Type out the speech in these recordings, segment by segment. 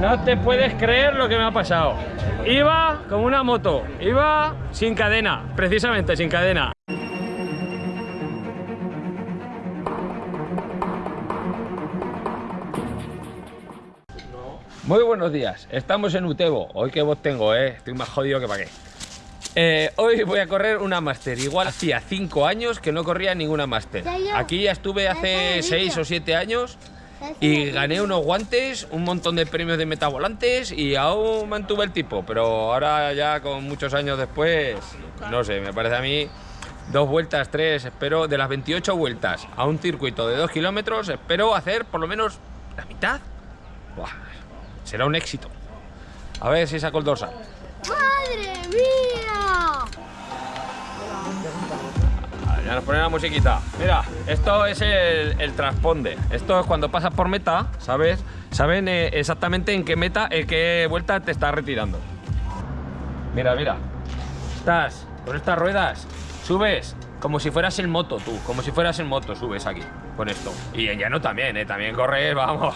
No te puedes creer lo que me ha pasado. Iba como una moto, iba sin cadena, precisamente sin cadena. Muy buenos días, estamos en Utebo. Hoy que vos tengo, eh. Estoy más jodido que para qué. Eh, hoy voy a correr una máster. Igual hacía 5 años que no corría ninguna máster. Aquí ya estuve hace 6 o 7 años y gané unos guantes, un montón de premios de metavolantes y aún mantuve el tipo. Pero ahora ya con muchos años después, no sé, me parece a mí dos vueltas, tres, espero de las 28 vueltas a un circuito de 2 kilómetros, espero hacer por lo menos la mitad. Buah, será un éxito. A ver si saco el dorsal. ¡Madre mía! Ya nos pone la musiquita. Mira, esto es el, el transponde. Esto es cuando pasas por meta, ¿sabes? Saben eh, exactamente en qué meta, en qué vuelta te estás retirando. Mira, mira. Estás con estas ruedas, subes como si fueras en moto tú, como si fueras en moto, subes aquí con esto. Y en llano también, ¿eh? También corres, vamos,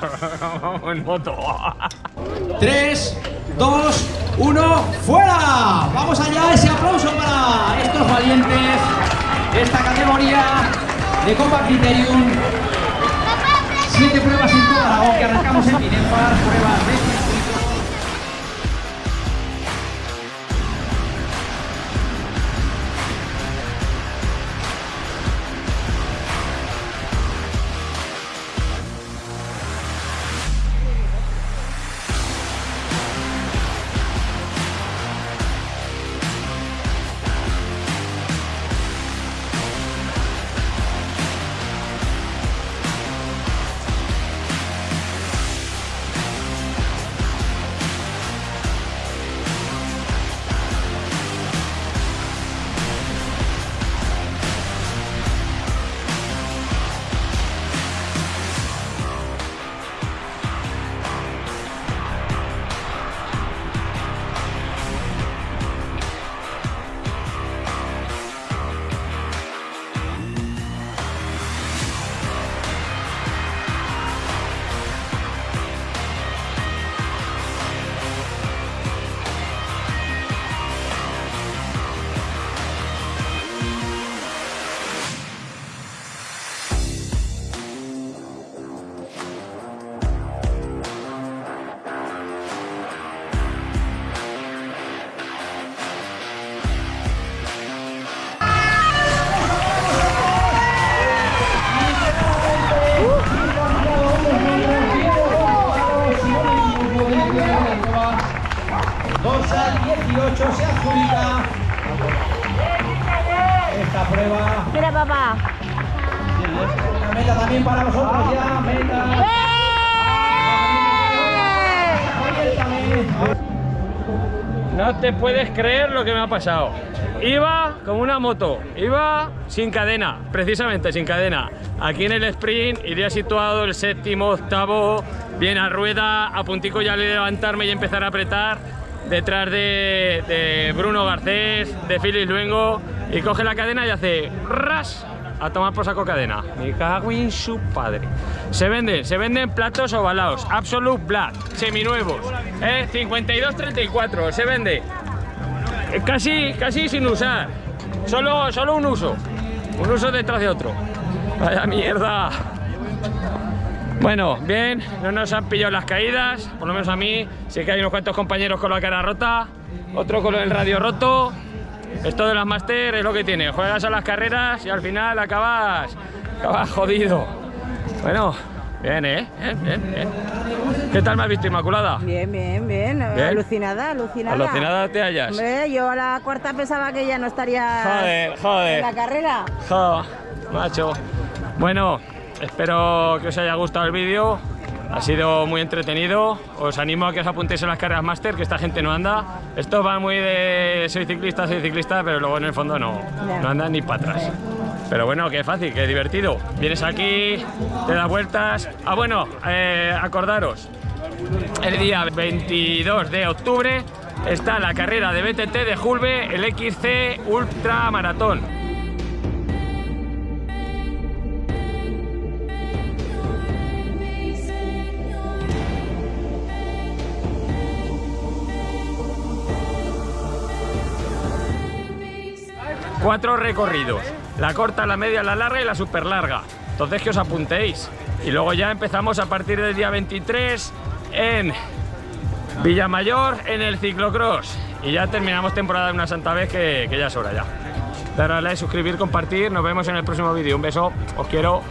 en moto. 3, 2, 1, ¡fuera! Vamos allá, ese aplauso para estos valientes esta categoría de Copa Criterium. Siete pruebas en toda Aragón que arrancamos en Binefar, pruebas de circuito. Dorsal 18 se adjudica esta prueba. Mira, papá. La meta también para vosotros ya, meta. No te puedes creer lo que me ha pasado. Iba como una moto, iba sin cadena, precisamente sin cadena. Aquí en el sprint iría situado el séptimo, octavo, bien a rueda, a puntico ya de levantarme y empezar a apretar. Detrás de, Bruno Garcés, de Félix Luengo, y coge la cadena y hace ras a tomar por saco cadena. Me cago en su padre. Se venden, se venden platos ovalados, Absolute Black, seminuevos, ¿eh? 52.34, se vende. Casi, casi sin usar. Solo, solo un uso. Un uso detrás de otro. Vaya mierda. Bueno, bien, no nos han pillado las caídas, por lo menos a mí. Sí que hay unos cuantos compañeros con la cara rota, otro con el radio roto. Esto de las máster es lo que tiene. Juegas a las carreras y al final acabas, acabas jodido. Bueno, bien, ¿eh? Bien, bien, bien. ¿Qué tal me has visto, Inmaculada? Bien, bien, bien, Bien. Alucinada, alucinada. Alucinada te hallas. Hombre, yo a la cuarta pensaba que ya no estaría Joder, en joder. la carrera. Jo, macho. Bueno, espero que os haya gustado el vídeo. Ha sido muy entretenido. Os animo a que os apuntéis en las carreras máster, que esta gente no anda. Esto va muy de soy ciclista, soy ciclista, pero luego en el fondo no, no andan ni para atrás. Pero bueno, qué fácil, qué divertido. Vienes aquí, te das vueltas. Ah, bueno, eh, acordaros, el día 22 de octubre está la carrera de BTT de Julve, el XC Ultra Maratón. cuatro recorridos la corta, la media, la larga y la super larga. Entonces que os apuntéis. Y luego ya empezamos a partir del día 23 en Villamayor en el ciclocross. Y ya terminamos temporada de una santa vez que, ya es hora ya. Darle a like, suscribir, compartir. Nos vemos en el próximo vídeo. Un beso. Os quiero.